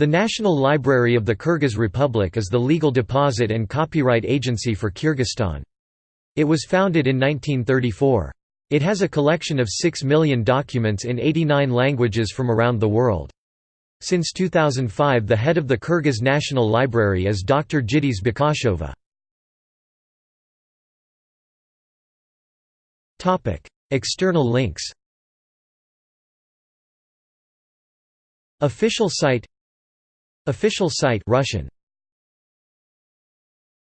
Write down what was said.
The National Library of the Kyrgyz Republic is the legal deposit and copyright agency for Kyrgyzstan. It was founded in 1934. It has a collection of 6 million documents in 89 languages from around the world. Since 2005 the head of the Kyrgyz National Library is Dr. Jyldyz Bakashova. External links Official site Official site Russian